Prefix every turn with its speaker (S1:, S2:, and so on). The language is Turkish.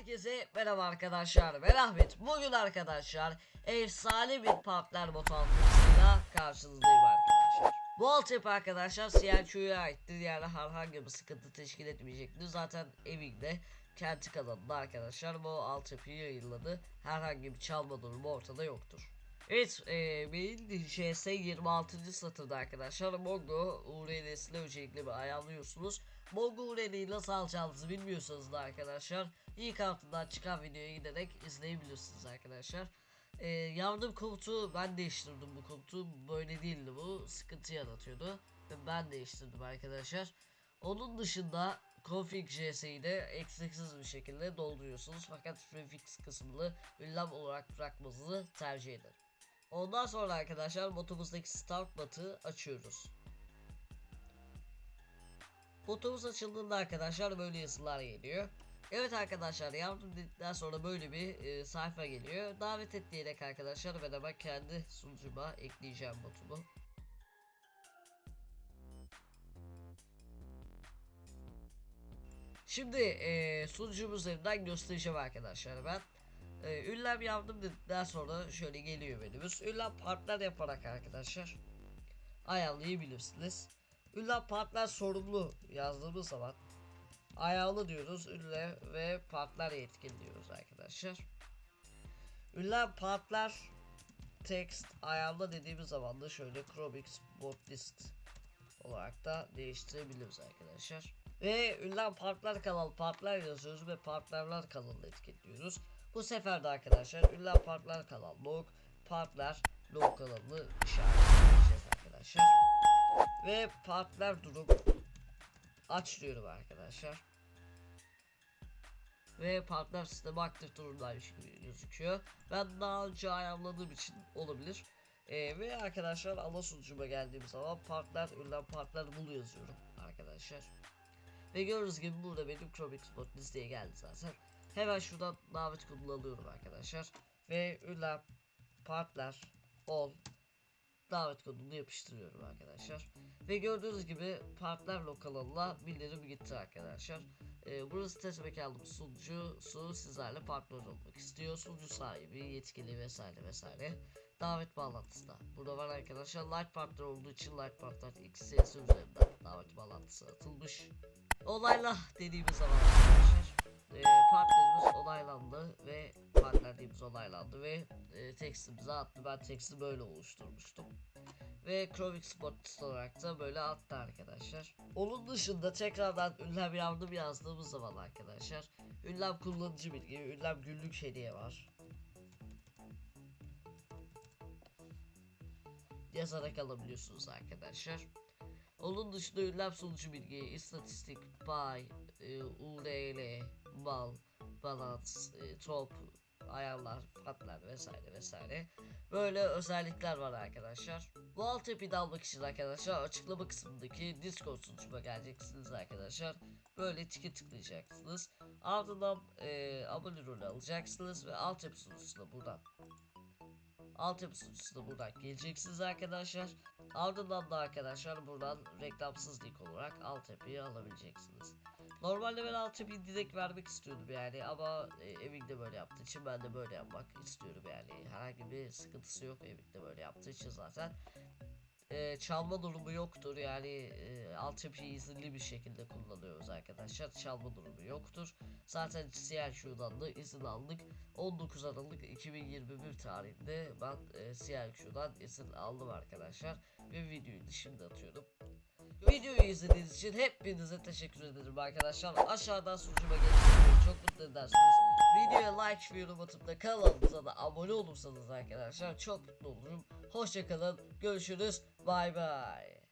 S1: Herkese merhaba arkadaşlar ben Ahmet Bugün arkadaşlar efsane bir partner bot altyapısıyla karşınızdayım arkadaşlar. Bu altyapı arkadaşlar CLQ'ya aittir. Yani herhangi bir sıkıntı teşkil etmeyecektir. Zaten evinde kendi kanalında arkadaşlar bu altyapıyı yayınladı. Herhangi bir çalma durumu ortada yoktur Evet, e, benim JS 26. satırda arkadaşlar Mongo URL'sini öncelikle bir ayarlıyorsunuz. Mongo URL'yi nasıl alacağınızı bilmiyorsanız da arkadaşlar ilk altından çıkan videoya giderek izleyebilirsiniz arkadaşlar. E, yardım komutu ben değiştirdim bu komutu böyle değildi bu sıkıntı yaratıyordu ve ben değiştirdim arkadaşlar. Onun dışında config JS'yi de eksiksiz bir şekilde dolduruyorsunuz fakat prefix kısmını ünlem olarak bırakmanızı tercih ederim. Ondan sonra arkadaşlar botumuzdaki start but'ı açıyoruz. Botumuz açıldığında arkadaşlar böyle yazılar geliyor. Evet arkadaşlar yardım dedikten sonra böyle bir e, sayfa geliyor. Davet et diyerek arkadaşlar ben hemen kendi sunucuma ekleyeceğim botumu. Şimdi e, sunucum üzerinden göstereceğim arkadaşlar ben. E, ünlem yaptım dedikten sonra şöyle geliyor menümüz. Ünlem partner yaparak arkadaşlar ayarlayabilirsiniz. Ünlem partner sorumlu yazdığımız zaman ayarlı diyoruz. Ünlem ve partner yetkin diyoruz arkadaşlar. Ünlem partner text ayarla dediğimiz zaman da şöyle Chromix bot list olarak da değiştirebiliriz arkadaşlar. Ve ünlem partner kanal partner yazıyoruz ve partnerler kanalını etiketliyoruz. Bu sefer de arkadaşlar ünlem partner kanal log partner log kanalını işaretleyeceğiz arkadaşlar. Ve partner durum aç diyorum arkadaşlar. Ve partner sistemi aktif durumdaymış gibi gözüküyor. Ben daha önce ayarladığım için olabilir. Ee, ve arkadaşlar ana sunucuma geldiğim zaman partner ünlem partner bul yazıyorum arkadaşlar. Ve gördüğünüz gibi burada benim Chromix bot listeye geldi zaten. Hemen şuradan davet kodunu alıyorum arkadaşlar. Ve ünlem partner ol davet kodunu yapıştırıyorum arkadaşlar. Ve gördüğünüz gibi partner lokalına bildirim gitti arkadaşlar. Ee, burası test mekanlı sunucusu sizlerle partner olmak istiyor. Sunucu sahibi, yetkili vesaire vesaire. Davet bağlantısı da. Burada var arkadaşlar. Light partner olduğu için Light partner XS üzerinden davet bağlantısı atılmış. Olayla dediğimiz zaman arkadaşlar e, partnerimiz onaylandı ve partnerliğimiz onaylandı ve e, tekstimizi attı. Ben teksti böyle oluşturmuştum. Ve Chromix Spot olarak da böyle attı arkadaşlar. Onun dışında tekrardan ünlem yardım yazdığımız zaman arkadaşlar ünlem kullanıcı bilgi, ünlem günlük hediye var. Yazarak alabiliyorsunuz arkadaşlar. Onun dışında ünlem sonucu bilgi, istatistik, pay, e, URL, mal, balans, e, top, ayarlar, fatlar vesaire vesaire. Böyle özellikler var arkadaşlar. Bu altyapıyı da almak için arkadaşlar açıklama kısmındaki Discord sunucuma geleceksiniz arkadaşlar. Böyle tiki tıklayacaksınız. Ardından e, abone rolü alacaksınız ve altyapı sunucusuna buradan altyapı sunucusuna buradan geleceksiniz arkadaşlar. Ardından da arkadaşlar buradan reklamsız link olarak altyapıyı alabileceksiniz. Normalde ben altyapıyı direkt vermek istiyordum yani ama e, evimde böyle yaptığı için ben de böyle yapmak istiyorum yani. Herhangi bir sıkıntısı yok evimde böyle yaptığı için zaten. E, çalma durumu yoktur. Yani e, altyapıyı izinli bir şekilde kullanıyoruz arkadaşlar. Çalma durumu yoktur. Zaten CLQ'dan da izin aldık. 19 Aralık 2021 tarihinde ben e, CLQ'dan izin aldım arkadaşlar ve videoyu şimdi atıyorum. Videoyu izlediğiniz için hepinize teşekkür ederim arkadaşlar. Aşağıdan sunucuma gelin çok mutlu edersiniz. Videoya like ve yorum atıp da kanalımıza da abone olursanız arkadaşlar çok mutlu olurum. Hoşçakalın. Görüşürüz. Bay bay.